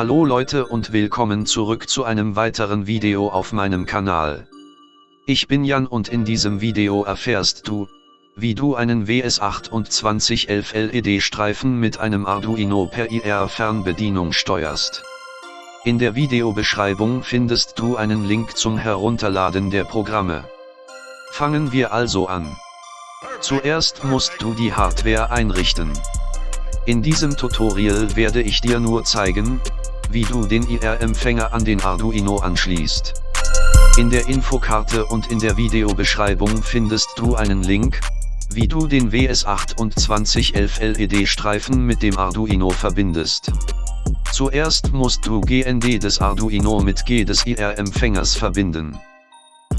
Hallo Leute und willkommen zurück zu einem weiteren Video auf meinem Kanal. Ich bin Jan und in diesem Video erfährst du, wie du einen WS2811 LED-Streifen mit einem Arduino per IR-Fernbedienung steuerst. In der Videobeschreibung findest du einen Link zum Herunterladen der Programme. Fangen wir also an. Zuerst musst du die Hardware einrichten. In diesem Tutorial werde ich dir nur zeigen, wie du den IR-Empfänger an den Arduino anschließt. In der Infokarte und in der Videobeschreibung findest du einen Link, wie du den WS2811 LED-Streifen mit dem Arduino verbindest. Zuerst musst du GND des Arduino mit G des IR-Empfängers verbinden.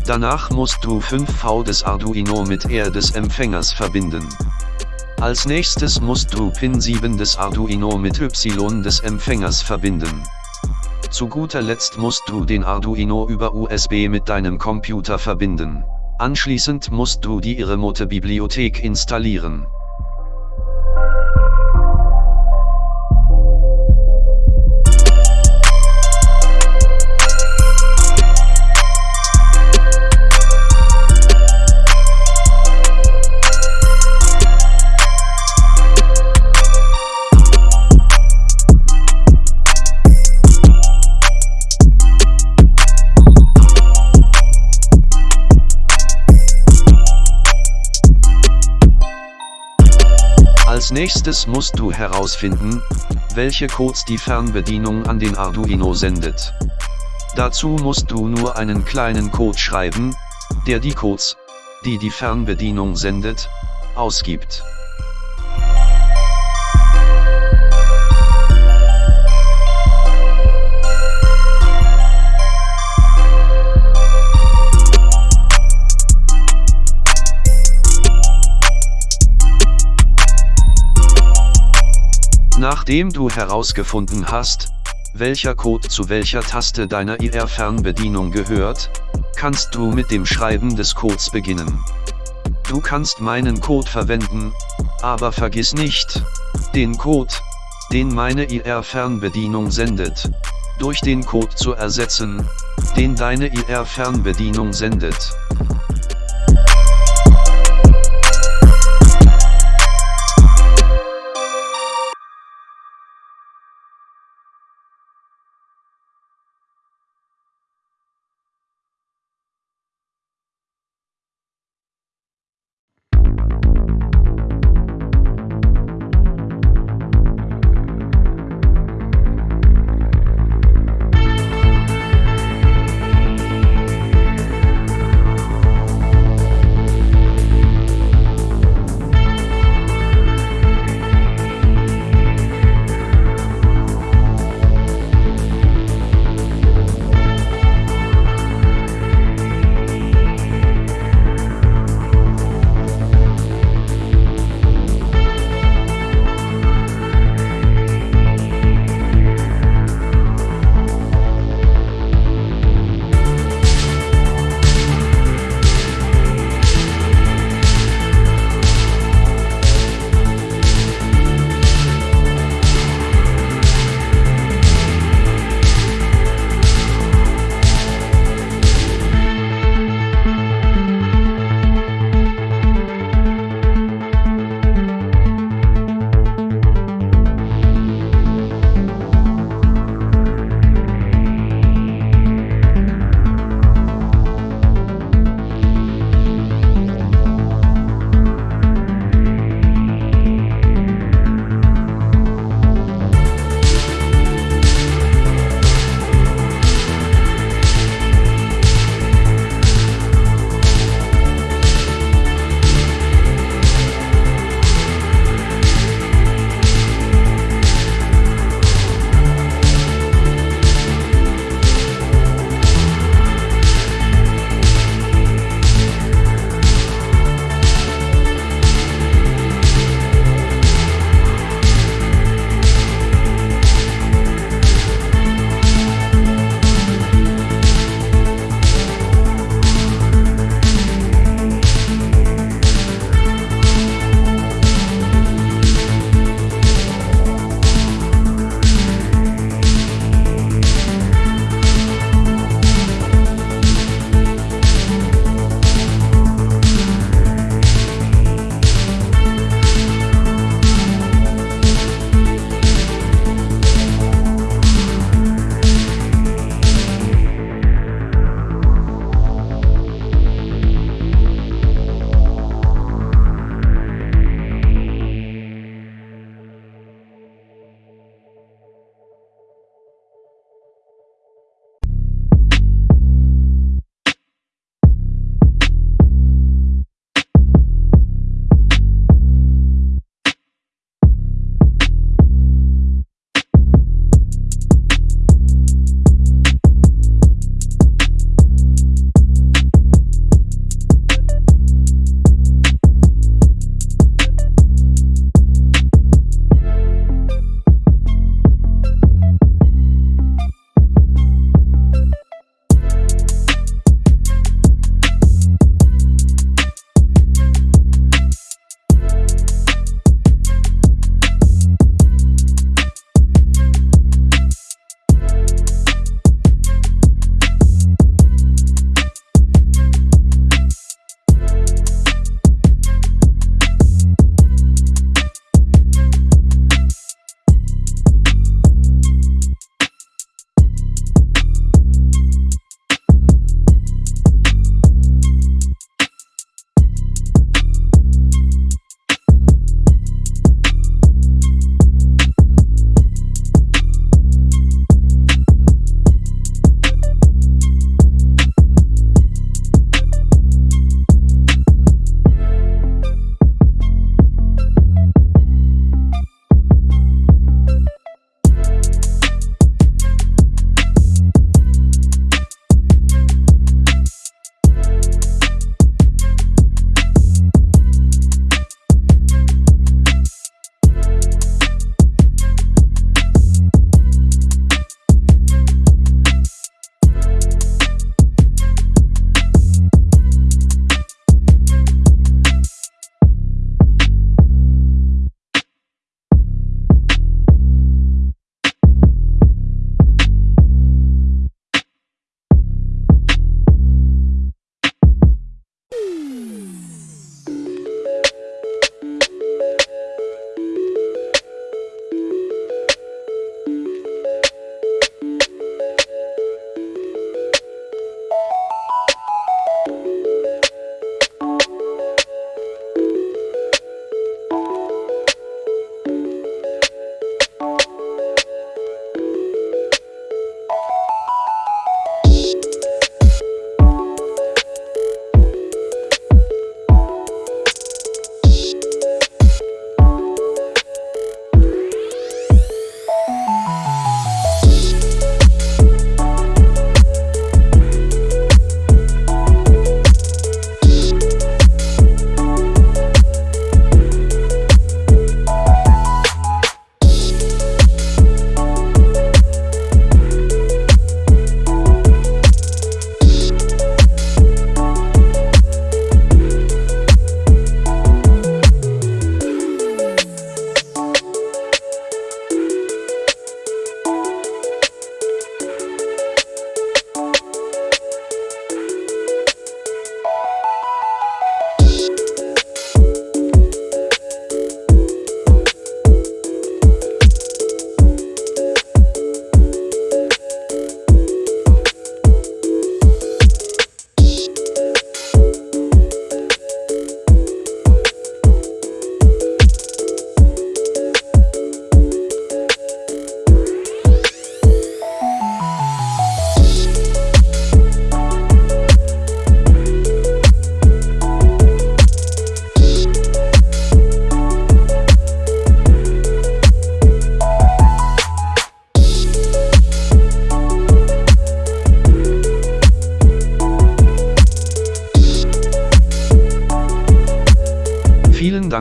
Danach musst du 5V des Arduino mit R des Empfängers verbinden. Als nächstes musst du Pin 7 des Arduino mit Y des Empfängers verbinden. Zu guter Letzt musst du den Arduino über USB mit deinem Computer verbinden. Anschließend musst du die Iremote-Bibliothek installieren. Als nächstes musst du herausfinden, welche Codes die Fernbedienung an den Arduino sendet. Dazu musst du nur einen kleinen Code schreiben, der die Codes, die die Fernbedienung sendet, ausgibt. Nachdem du herausgefunden hast, welcher Code zu welcher Taste deiner IR-Fernbedienung gehört, kannst du mit dem Schreiben des Codes beginnen. Du kannst meinen Code verwenden, aber vergiss nicht, den Code, den meine IR-Fernbedienung sendet, durch den Code zu ersetzen, den deine IR-Fernbedienung sendet.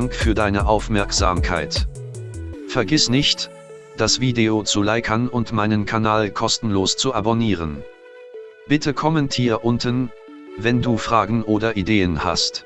Dank für deine Aufmerksamkeit. Vergiss nicht, das Video zu liken und meinen Kanal kostenlos zu abonnieren. Bitte kommentier unten, wenn du Fragen oder Ideen hast.